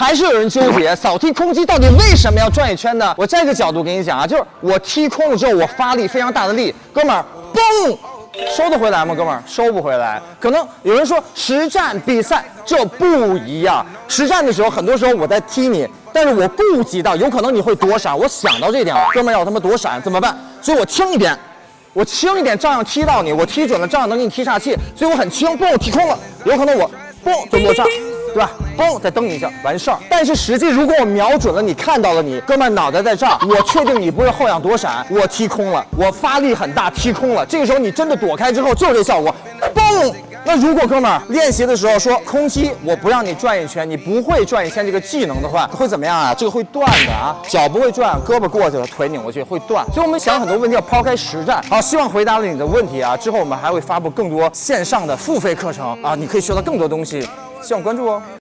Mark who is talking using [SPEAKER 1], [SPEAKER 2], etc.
[SPEAKER 1] 还是有人纠结扫踢空击到底为什么要转一圈呢？我这个角度给你讲啊，就是我踢空了之后，我发力非常大的力，哥们儿，嘣，收得回来吗？哥们儿，收不回来。可能有人说实战比赛这不一样，实战的时候很多时候我在踢你，但是我顾及到有可能你会躲闪，我想到这点了，哥们儿要他妈躲闪怎么办？所以我轻一点。我轻一点，照样踢到你；我踢准了，照样能给你踢岔气。所以我很轻，嘣，踢空了。有可能我嘣就落这儿，对吧？嘣，再蹬一下，完事儿。但是实际如果我瞄准了你，看到了你，哥们脑袋在这儿，我确定你不是后仰躲闪，我踢空了，我发力很大，踢空了。这个时候你真的躲开之后，就是这效果，嘣。那如果哥们儿练习的时候说空击，我不让你转一圈，你不会转一圈这个技能的话，会怎么样啊？这个会断的啊，脚不会转，胳膊过去了，腿拧过去会断。所以我们想很多问题要抛开实战。好，希望回答了你的问题啊。之后我们还会发布更多线上的付费课程啊，你可以学到更多东西，希望关注哦。